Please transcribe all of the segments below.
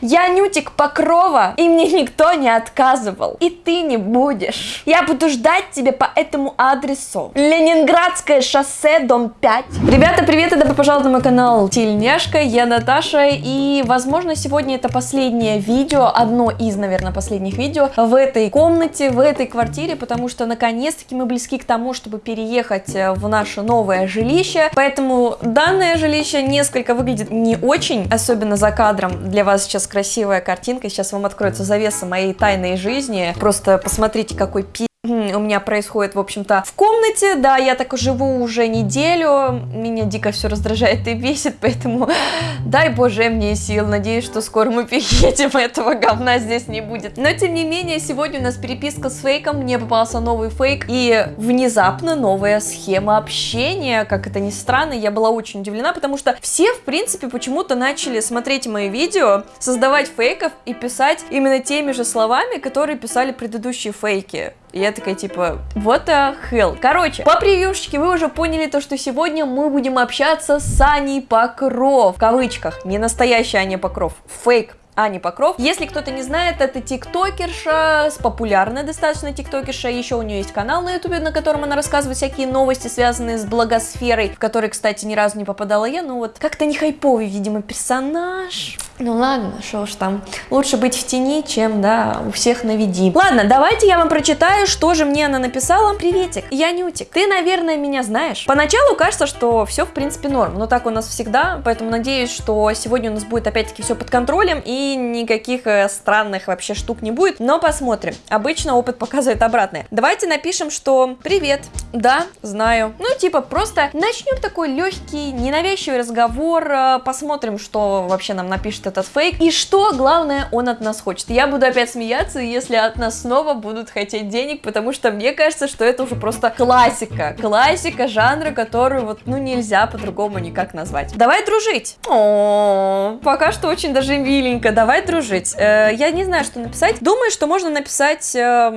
Я Нютик Покрова, и мне никто не отказывал. И ты не будешь. Я буду ждать тебя по этому адресу. Ленинградское шоссе, дом 5. Ребята, привет и добро пожаловать на мой канал Тельняшка, я Наташа, и возможно сегодня это последнее видео, одно из, наверное, последних видео в этой комнате, в этой квартире, потому что наконец-таки мы близки к тому, чтобы переехать э, в наше новое жилище, поэтому данное жилище несколько выглядит не очень, особенно за кадром. Для вас сейчас красивая картинка, сейчас вам откроется завеса моей тайной жизни, просто посмотрите, какой пи у меня происходит, в общем-то, в комнате, да, я так живу уже неделю, меня дико все раздражает и бесит, поэтому дай боже мне сил, надеюсь, что скоро мы переедем, этого говна здесь не будет. Но, тем не менее, сегодня у нас переписка с фейком, мне попался новый фейк и внезапно новая схема общения, как это ни странно, я была очень удивлена, потому что все, в принципе, почему-то начали смотреть мои видео, создавать фейков и писать именно теми же словами, которые писали предыдущие фейки. И я такая, типа, what the hell? Короче, по превьюшечке вы уже поняли то, что сегодня мы будем общаться с Аней Покров. В кавычках. Не настоящий Аня Покров. Фейк Ани Покров. Если кто-то не знает, это тиктокерша, популярная достаточно тиктокерша, еще у нее есть канал на ютубе, на котором она рассказывает всякие новости, связанные с благосферой, в который, кстати, ни разу не попадала я, ну вот как-то не хайповый, видимо, персонаж. Ну ладно, что уж там, лучше быть в тени, чем, да, у всех на види. Ладно, давайте я вам прочитаю, что же мне она написала. Приветик, я Нютик, ты, наверное, меня знаешь. Поначалу кажется, что все, в принципе, норм, но так у нас всегда, поэтому надеюсь, что сегодня у нас будет опять-таки все под контролем и никаких э, странных вообще штук не будет, но посмотрим. Обычно опыт показывает обратное. Давайте напишем, что привет, да, знаю. Ну, типа, просто начнем такой легкий, ненавязчивый разговор, э, посмотрим, что вообще нам напишет этот фейк, и что, главное, он от нас хочет. Я буду опять смеяться, если от нас снова будут хотеть денег, потому что мне кажется, что это уже просто классика, классика жанра, которую вот, ну, нельзя по-другому никак назвать. Давай дружить. О, пока что очень даже миленько, давай дружить. Э, я не знаю, что написать. Думаю, что можно написать, э,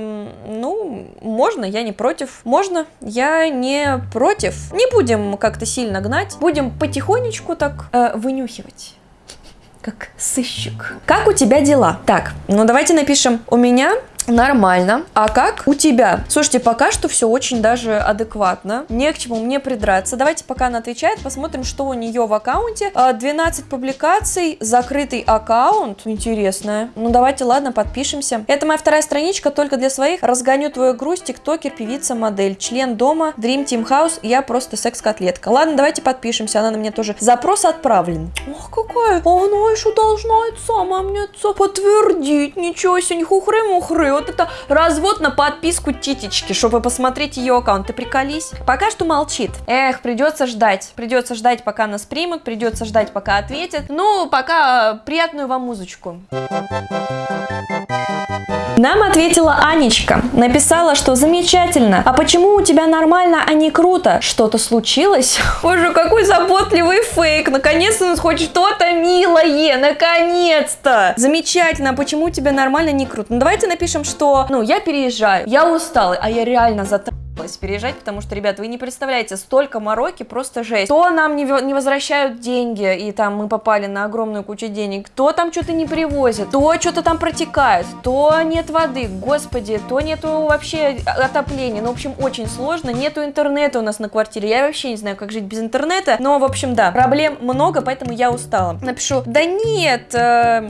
ну, можно, я не против. Можно, я не против. Не будем как-то сильно гнать. Будем потихонечку так э, вынюхивать как сыщик. Как у тебя дела? Так, ну давайте напишем. У меня Нормально. А как у тебя? Слушайте, пока что все очень даже адекватно. Не к чему мне придраться. Давайте, пока она отвечает, посмотрим, что у нее в аккаунте. 12 а, публикаций, закрытый аккаунт. Интересно. Ну, давайте, ладно, подпишемся. Это моя вторая страничка, только для своих. Разгоню твою грусть, тиктокер, певица, модель. Член дома, Dream Team House. Я просто секс-котлетка. Ладно, давайте подпишемся. Она на меня тоже. Запрос отправлен. Ох, какая. Она еще должна это сама мне подтвердить. Ничего себе, хухры-мухры вот это развод на подписку титечки, чтобы посмотреть ее аккаунт. Ты приколись. Пока что молчит. Эх, придется ждать. Придется ждать, пока нас примут, придется ждать, пока ответят. Ну, пока приятную вам музычку. Нам ответила Анечка. Написала, что замечательно. А почему у тебя нормально, а не круто? Что-то случилось? Боже, какой заботливый фейк. Наконец-то у нас хоть что-то милое. Наконец-то. Замечательно. А почему у тебя нормально, не круто? Ну, давайте напишем, что, ну, я переезжаю. Я устала, а я реально затрачиваю переезжать, потому что, ребят, вы не представляете, столько мороки, просто жесть. То нам не, не возвращают деньги, и там мы попали на огромную кучу денег, то там что-то не привозят, то что-то там протекает, то нет воды, господи, то нету вообще отопления, ну, в общем, очень сложно, нету интернета у нас на квартире, я вообще не знаю, как жить без интернета, но, в общем, да, проблем много, поэтому я устала. Напишу, да нет, э,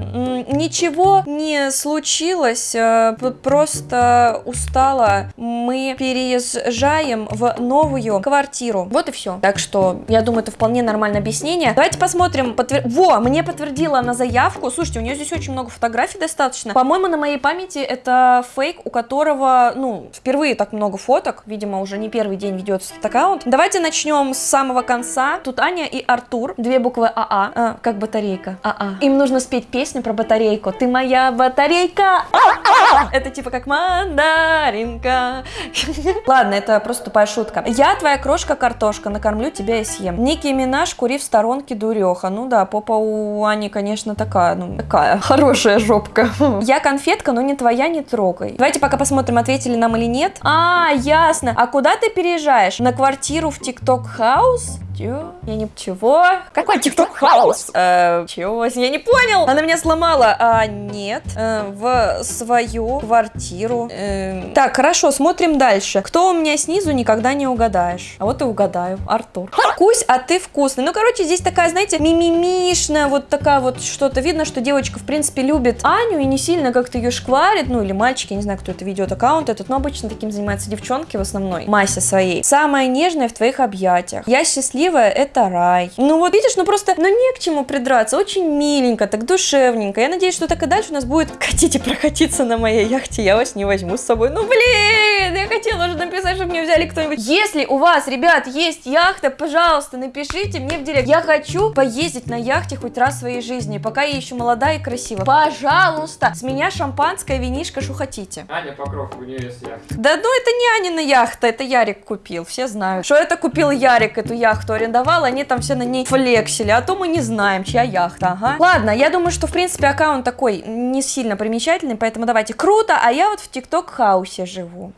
ничего не случилось, э, просто устала, мы переезжаем переезжаем в новую квартиру. Вот и все. Так что, я думаю, это вполне нормальное объяснение. Давайте посмотрим. Подтвер... Во, мне подтвердила на заявку. Слушайте, у нее здесь очень много фотографий достаточно. По-моему, на моей памяти это фейк, у которого, ну, впервые так много фоток. Видимо, уже не первый день ведется этот аккаунт. Давайте начнем с самого конца. Тут Аня и Артур. Две буквы АА, а, как батарейка. АА. Им нужно спеть песню про батарейку. Ты моя батарейка. А-а! Это типа как мандаринка. Ладно, это просто тупая шутка. Я твоя крошка-картошка, накормлю тебя и съем. Ники Минаж, кури в сторонке, дуреха. Ну да, попа у Ани, конечно, такая, ну, такая хорошая жопка. Я конфетка, но не твоя, не трогай. Давайте пока посмотрим, ответили нам или нет. А, ясно. А куда ты переезжаешь? На квартиру в TikTok House? Чё? Я не... Чего? Какой TikTok House? Э, чего? Я не понял. Она меня сломала. А, нет. Э, в свою квартиру. Э, так, хорошо, смотрим дальше. Кто у меня снизу, никогда не угадаешь. А вот и угадаю. Артур. Кусь, а ты вкусный. Ну, короче, здесь такая, знаете, мимимишная, вот такая вот что-то. Видно, что девочка, в принципе, любит Аню и не сильно как-то ее шкварит. Ну, или мальчики, не знаю, кто это ведет аккаунт этот, но обычно таким занимаются девчонки в основной массе своей. Самая нежная в твоих объятиях. Я счастливая, это рай. Ну вот видишь, ну просто, ну не к чему придраться. Очень миленько, так душевненько. Я надеюсь, что так и дальше у нас будет. Хотите прокатиться на моей яхте, я вас не возьму с собой. Ну блин, я хотела уже написать, чтобы мне взяли кто-нибудь. Если у вас, ребят, есть яхта, пожалуйста, напишите мне в директ. Я хочу поездить на яхте хоть раз в своей жизни, пока я еще молодая и красивая. Пожалуйста, с меня шампанское, винишко, что хотите. Аня Покров, у нее есть яхта. Да ну это не Анина яхта, это Ярик купил, все знают. Что это купил Ярик, эту яхту арендовал, они там все на ней флексили, а то мы не знаем, чья яхта, ага. Ладно, я думаю, что в принципе аккаунт такой не сильно примечательный, поэтому давайте круто, а я вот в ТикТок хаусе живу.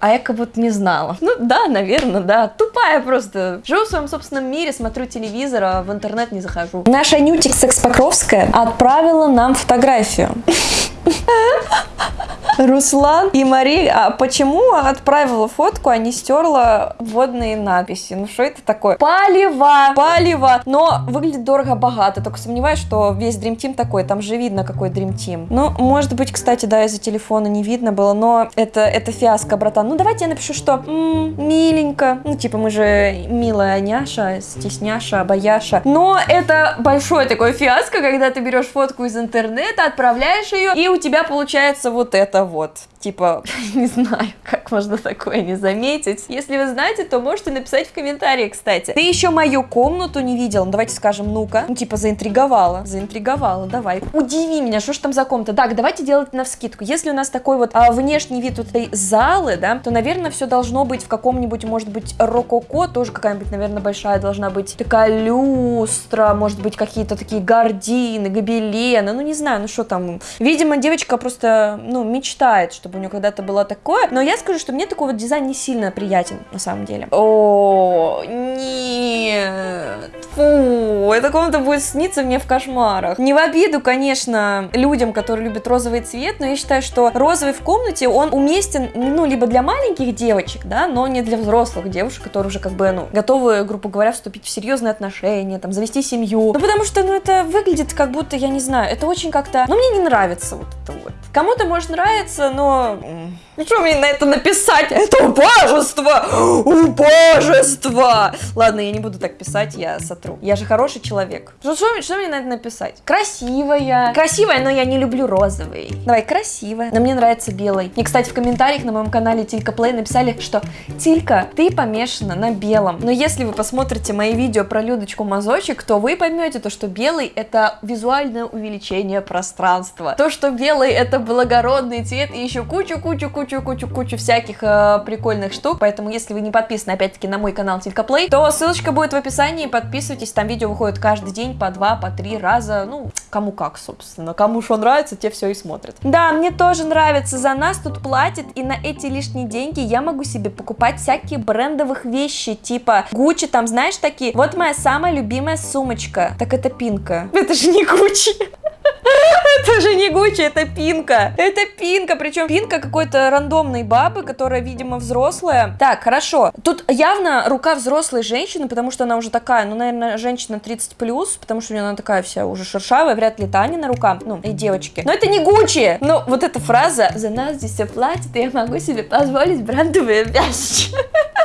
А я как будто не знала. Ну да, наверное, да. Тупая просто. Живу в своем собственном мире, смотрю телевизор, а в интернет не захожу. Наша Нютик Секс Покровская отправила нам фотографию. Руслан и Мария, а почему отправила фотку, а не стерла водные надписи? Ну что это такое? Палево! Палево! Но выглядит дорого-богато, только сомневаюсь, что весь Dream Team такой, там же видно, какой Dream Team. Ну, может быть, кстати, да, из-за телефона не видно было, но это, это фиаско, братан. Ну, давайте я напишу, что м-м, миленько. Ну, типа, мы же милая няша, стесняша, бояша. Но это большое такое фиаско, когда ты берешь фотку из интернета, отправляешь ее, и у тебя получается вот это вот. Типа, не знаю, как можно такое не заметить. Если вы знаете, то можете написать в комментарии, кстати. Ты еще мою комнату не видел? Ну, давайте скажем, ну-ка. Ну, типа, заинтриговала. Заинтриговала, давай. Удиви меня, что ж там за комната? Так, давайте делать на вскидку. Если у нас такой вот а, внешний вид вот этой залы, да, то, наверное, все должно быть в каком-нибудь, может быть, рококо, тоже какая-нибудь, наверное, большая должна быть такая люстра, может быть, какие-то такие гардины, гобелены, ну, не знаю, ну, что там. Видимо, девочка просто, ну, мечтает, чтобы у нее когда-то было такое, но я скажу, что мне такой вот дизайн не сильно приятен, на самом деле. О, нет, фу, эта комната будет сниться мне в кошмарах. Не в обиду, конечно, людям, которые любят розовый цвет, но я считаю, что розовый в комнате, он уместен, ну, либо для маленьких девочек, да, но не для взрослых девушек, которые уже как бы, ну, готовы, грубо говоря, вступить в серьезные отношения, там, завести семью. Ну, потому что, ну, это выглядит как будто, я не знаю, это очень как-то, ну, мне не нравится вот это вот. Кому-то может нравиться, но... Ну что мне на это написать? Это убожество! Убожество! Ладно, я не буду так писать, я сотру. Я же хороший человек. Что, что, что мне на это написать? Красивая. Красивая, но я не люблю розовый. Давай, красивая. Но мне нравится белый. Мне, кстати, в комментариях на моем канале Тилька Плей написали, что Тилька, ты помешана на белом. Но если вы посмотрите мои видео про Людочку Мазочек, то вы поймете то, что белый это визуальное увеличение пространства. То, что белый это благородный цвет и еще кучу-кучу-кучу-кучу-кучу всяких э, прикольных штук. Поэтому, если вы не подписаны, опять-таки, на мой канал Тилька Плей, то ссылочка будет в описании. Подписывайтесь, там видео выходит каждый день по два, по три раза. Ну, кому как, собственно. Кому что нравится, те все и смотрят. Да, мне тоже нравится. За нас тут платят, и на эти лишние деньги я могу себе покупать всякие брендовых вещи, типа Гуччи, там, знаешь, такие. Вот моя самая любимая сумочка. Так это пинка. Это же не Гуччи. Это же не Гуччи, это Пинка. Это Пинка, причем Пинка какой-то рандомной бабы, которая, видимо, взрослая. Так, хорошо. Тут явно рука взрослой женщины, потому что она уже такая, ну, наверное, женщина 30+, плюс, потому что у нее она такая вся уже шершавая, вряд ли Таня на рука, ну, и девочки. Но это не Гуччи! Ну, вот эта фраза «За нас здесь все платят, и я могу себе позволить брендовые вещи».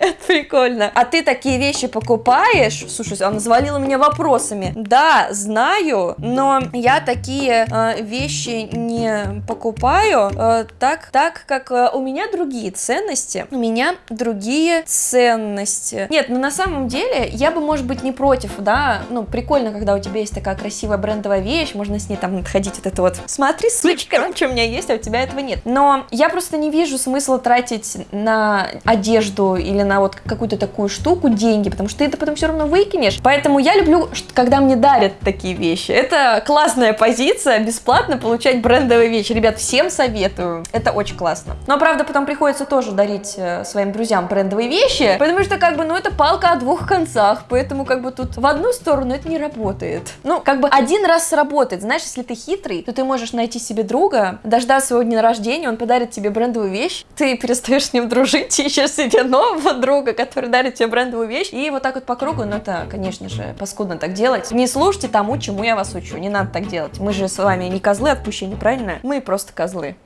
Это прикольно. А ты такие вещи покупаешь? Слушай, она завалила меня вопросами. Да, знаю, но я такие э, вещи не покупаю э, так, так как э, у меня другие ценности. У меня другие ценности. Нет, ну на самом деле я бы, может быть, не против, да, ну прикольно, когда у тебя есть такая красивая брендовая вещь, можно с ней там ходить вот это вот. Смотри, сучка, что у меня есть, а у тебя этого нет. Но я просто не вижу смысла тратить на одежду одежду или на вот какую-то такую штуку деньги, потому что ты это потом все равно выкинешь. Поэтому я люблю, когда мне дарят такие вещи. Это классная позиция, бесплатно получать брендовые вещи. Ребят, всем советую. Это очень классно. Но, правда, потом приходится тоже дарить э, своим друзьям брендовые вещи, потому что, как бы, ну, это палка о двух концах, поэтому, как бы, тут в одну сторону это не работает. Ну, как бы, один раз сработает. Знаешь, если ты хитрый, то ты можешь найти себе друга, дождаться своего дня рождения, он подарит тебе брендовую вещь, ты перестаешь с ним дружить, ищешь себе нового друга, который дарит тебе брендовую вещь, и вот так вот по кругу, ну, это, конечно же, паскудно так делать. Не слушайте тому, чему я вас учу, не надо так делать. Мы же с вами не козлы отпущения, правильно? Мы просто козлы.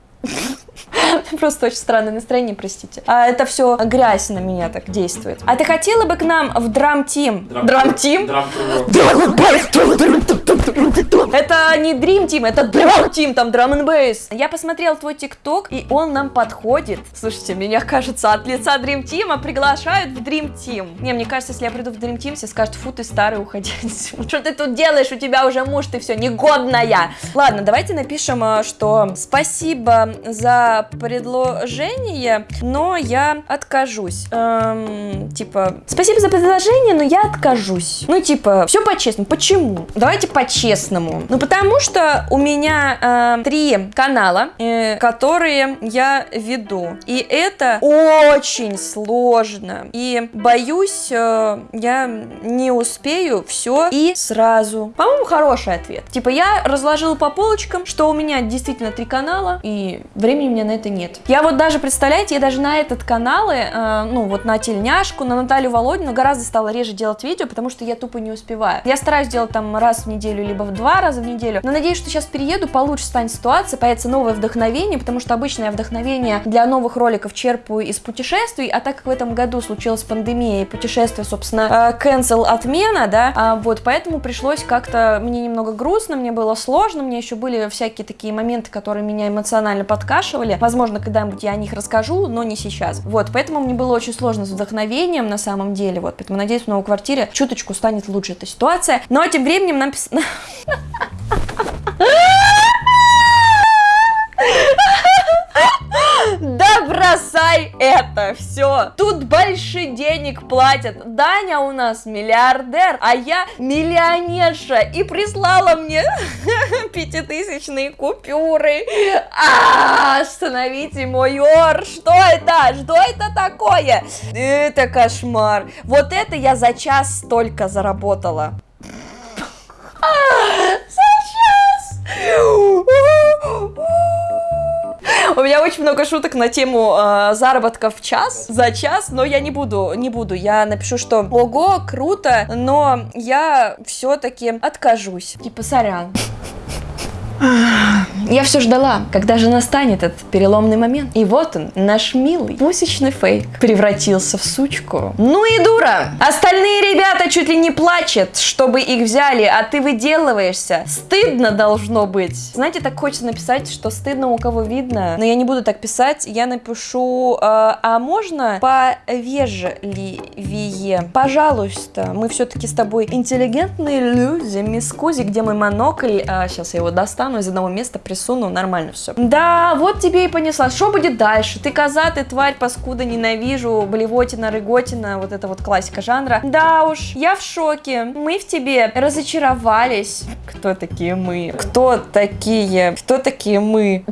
Просто очень странное настроение, простите. А это все грязь на меня так действует. А ты хотела бы к нам в драм-тим? Драм-тим? Это не Dream Team, это Drum Team, там Drum and Bass. Я посмотрел твой ТикТок, и он нам подходит. Слушайте, меня кажется, от лица Dream Team приглашают в Dream Team. Не, мне кажется, если я приду в Dream Team, все скажут, фу, ты старый, уходи. Что ты тут делаешь? У тебя уже муж, ты все негодная. Ладно, давайте напишем, э, что спасибо за предложение, но я откажусь. Эм, типа, спасибо за предложение, но я откажусь. Ну, типа, все по-честному. Почему? Давайте по-честному. Ну, потому что у меня э, три канала, э, которые я веду. И это очень сложно. И боюсь, э, я не успею все и сразу. По-моему, хороший ответ. Типа, я разложила по полочкам, что у меня действительно три канала, и времени у меня на это нет. Я вот даже, представляете, я даже на этот каналы, э, ну, вот на тельняшку, на Наталью Володину гораздо стала реже делать видео, потому что я тупо не успеваю. Я стараюсь делать там раз в неделю, либо в два раза в неделю, но надеюсь, что сейчас перееду, получше станет ситуация, появится новое вдохновение, потому что обычное вдохновение для новых роликов черпаю из путешествий, а так как в этом году случилась пандемия и путешествие, собственно, э, cancel отмена, да, а, вот, поэтому пришлось как-то, мне немного грустно, мне было сложно, мне еще были всякие такие моменты, которые меня эмоционально подкашивали, возможно, когда-нибудь я о них расскажу, но не сейчас, вот, поэтому мне было очень сложно с вдохновением на самом деле, вот, поэтому надеюсь, в новой квартире чуточку станет лучше эта ситуация, но тем временем нам Да бросай это все. Тут больше денег платят. Даня у нас миллиардер, а я миллионерша. И прислала мне пятитысячные купюры. А, остановите мой ор. Что это? Что это такое? Это кошмар. Вот это я за час столько заработала. У меня очень много шуток на тему э, заработка в час, за час, но я не буду, не буду. Я напишу, что ого, круто, но я все-таки откажусь. Типа, сорян. Я все ждала, когда же настанет этот переломный момент. И вот он, наш милый пусечный фейк, превратился в сучку. Ну и дура! Остальные ребята чуть ли не плачут, чтобы их взяли, а ты выделываешься. Стыдно должно быть. Знаете, так хочется написать, что стыдно у кого видно, но я не буду так писать. Я напишу, э, а можно повежливее? Пожалуйста, мы все-таки с тобой интеллигентные люди, мисс Кузи, где мой монокль? А, сейчас я его достану из одного места, присуну, нормально все. Да, вот тебе и понесла. Что будет дальше? Ты коза, ты тварь, паскуда, ненавижу, блевотина, рыготина, вот это вот классика жанра. Да уж, я в шоке. Мы в тебе разочаровались. Кто такие мы? Кто такие? Кто такие мы?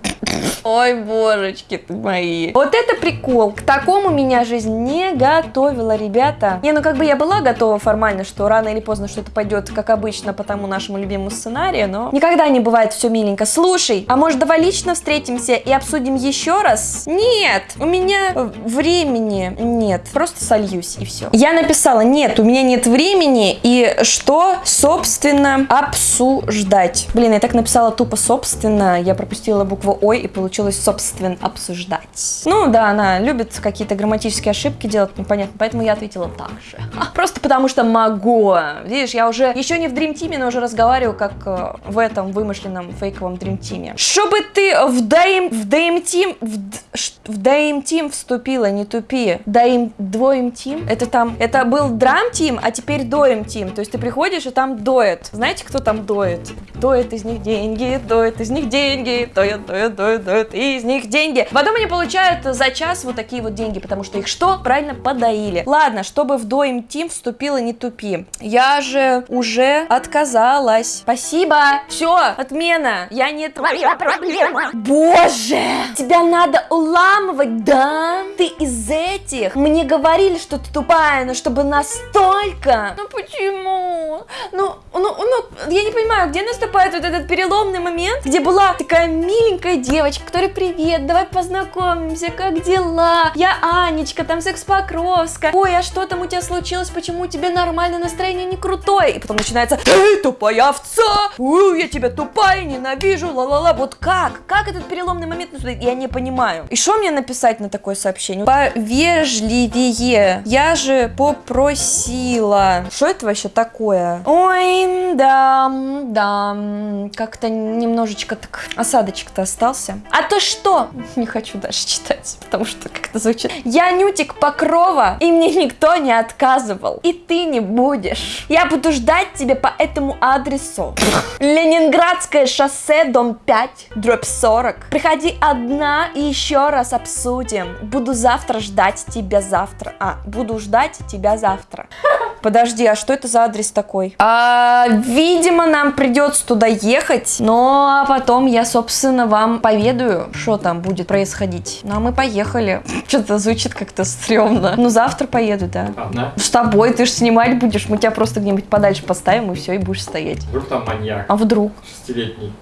Ой, божечки ты мои. Вот это прикол. К такому меня жизнь не готовила, ребята. Не, ну как бы я была готова формально, что рано или поздно что-то пойдет, как обычно, по тому нашему любимому сценарию, но никогда не бывает все миленько. Слушай, а может давай лично встретимся и обсудим еще раз? Нет, у меня времени нет. Просто сольюсь и все. Я написала, нет, у меня нет времени и что, собственно, обсуждать. Блин, я так написала тупо собственно, я пропустила букву Ой и получилось собственно обсуждать. Ну да, она любит какие-то грамматические ошибки делать, непонятно, поэтому я ответила так же. Просто потому что могу. Видишь, я уже еще не в Dream Team, но уже разговариваю как э, в этом вымышленном фейковом Dream Team. Чтобы ты в ДМ... в ДМТ... в, д- ш- в ДМТ вступила, не тупи. ДМ... Доем team? Это там... Это был dream team, а теперь доем team. То есть ты приходишь и там доет. Знаете, кто там доет? Доет из них деньги, доет из них деньги, доет, доет, доет, доет из них деньги. Потом они получают за час вот такие вот деньги, потому что их что? Правильно подоили. Ладно, чтобы в доем team вступила, не тупи. Я же уже отказалась. Спасибо. Все, отмена. Я не твоя проблема. Боже, тебя надо уламывать, да? Ты из этих. Мне говорили, что ты тупая, но чтобы настолько. Ну почему? Ну, ну, ну, я не понимаю, где наступает вот этот переломный момент, где была такая миленькая девочка, которая привет, давай познакомимся, как дела? Я Анечка, там секс Покровска. Ой, а что там у тебя случилось? Почему у тебя нормальное настроение не крутое? И потом начинается, эй, тупая овца, Ой, я тебя тупая, ненавижу, ла-ла-ла. Вот как? Как этот переломный момент? Я не понимаю. И что мне написать на такое сообщение? Повежливее. Я же попросила. Что это вообще такое? Ой, да, да. Как-то немножечко так осадочек-то остался. А то что? Не хочу даже читать, потому что как-то звучит. Я Нютик Покрова, и мне никто не отказывал. И ты не будешь. Я буду ждать тебя по этому адресу. Ленинградское шоссе, дом 5, дробь 40. Приходи одна и еще раз обсудим. Буду завтра ждать тебя завтра. А, буду ждать тебя завтра. Подожди, а что это за адрес такой? А, видимо, нам придется туда ехать, но потом я, собственно, вам поведаю, что там будет происходить. Ну, а мы поехали. Что-то звучит как-то стрёмно. Ну, завтра поеду, да. Одна. С тобой, ты же снимать будешь, мы тебя просто где-нибудь подальше поставим, и все, и будешь стоять. Вдруг там маньяк. А вдруг? Шестилетний.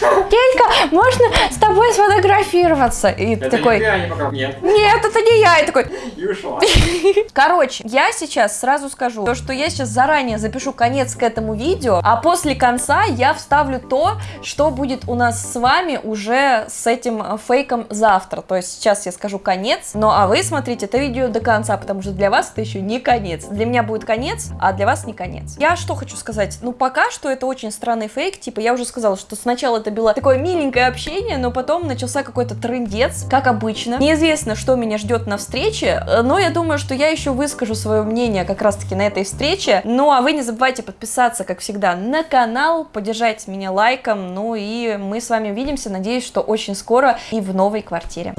Гелька, можно с тобой сфотографироваться? И Это такой, не не пока. Нет. нет, это не я. И такой, И ушла. Короче, я сейчас сразу скажу, то, что я сейчас заранее запишу конец к этому видео, а после конца я вставлю то, что будет у нас с вами уже с этим э, фейком завтра. То есть сейчас я скажу конец, но а вы смотрите это видео до конца, потому что для вас это еще не конец. Для меня будет конец, а для вас не конец. Я что хочу сказать? Ну, пока что это очень странный фейк. Типа, я уже сказала, что сначала это было такое миленькое общение, но потом начался какой-то трындец, как обычно. Неизвестно, что меня ждет на встрече, э, но я думаю, что я еще выскажу свое мнение как раз-таки на этой встрече. Ну, а вы не забывайте подписаться, как всегда, на канал, поддержать меня лайком, ну и мы с вами увидимся, надеюсь, что очень скоро и в новой квартире.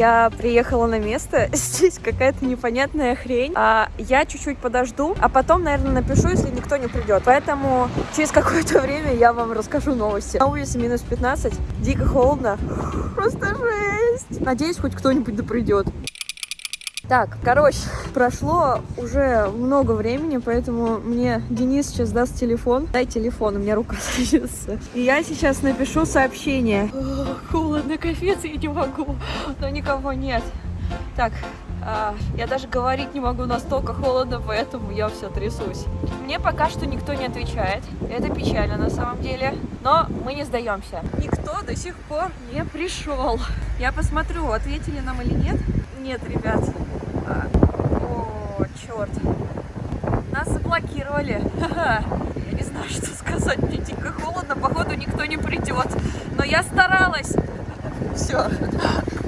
Я приехала на место, здесь какая-то непонятная хрень, а я чуть-чуть подожду, а потом, наверное, напишу, если никто не придет. Поэтому через какое-то время я вам расскажу новости. На улице минус 15, дико холодно, просто жесть. Надеюсь, хоть кто-нибудь да придет. Так, короче, прошло уже много времени, поэтому мне Денис сейчас даст телефон. Дай телефон, у меня рука трясется. И я сейчас напишу сообщение. Ох, Холодно, капец, я не могу, но никого нет. Так, а, я даже говорить не могу, настолько холодно, поэтому я все трясусь. Мне пока что никто не отвечает. Это печально на самом деле. Но мы не сдаемся. Никто до сих пор не пришел. Я посмотрю, ответили нам или нет. Нет, ребят. О, черт. Нас заблокировали. Я не знаю, что сказать. Мне дико холодно. Походу, никто не придет. Но я старалась. Все.